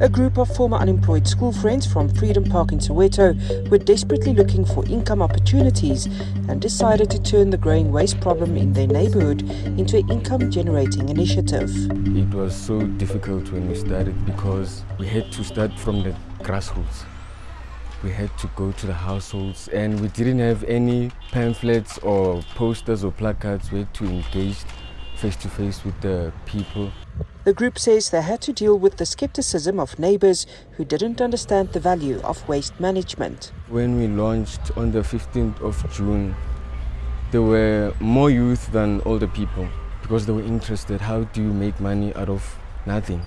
A group of former unemployed school friends from Freedom Park in Soweto were desperately looking for income opportunities and decided to turn the growing waste problem in their neighborhood into an income generating initiative. It was so difficult when we started because we had to start from the grassroots. We had to go to the households and we didn't have any pamphlets or posters or placards. We had to engage face to face with the people. The group says they had to deal with the skepticism of neighbors who didn't understand the value of waste management. When we launched on the 15th of June, there were more youth than older people because they were interested. How do you make money out of nothing?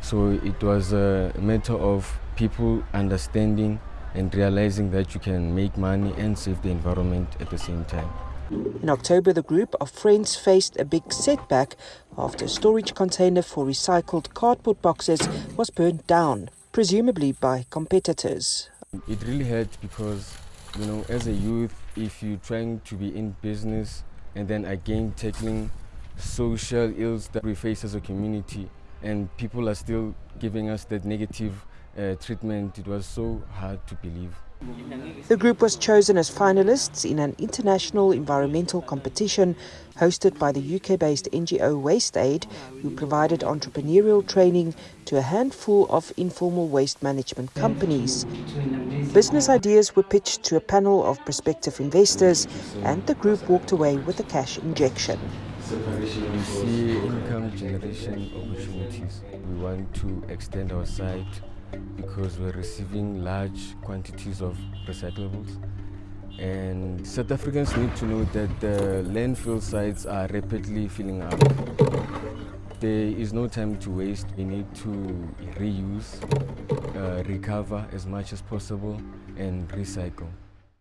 So it was a matter of people understanding and realizing that you can make money and save the environment at the same time. In October, the group of friends faced a big setback after a storage container for recycled cardboard boxes was burned down, presumably by competitors. It really hurt because, you know, as a youth, if you're trying to be in business and then again tackling social ills that we face as a community, and people are still giving us that negative uh, treatment, it was so hard to believe. The group was chosen as finalists in an international environmental competition hosted by the UK based NGO WasteAid, who provided entrepreneurial training to a handful of informal waste management companies. Business ideas were pitched to a panel of prospective investors, and the group walked away with a cash injection. We see income generation opportunities. We want to extend our site because we're receiving large quantities of recyclables. And South Africans need to know that the landfill sites are rapidly filling up. There is no time to waste. We need to reuse, uh, recover as much as possible, and recycle.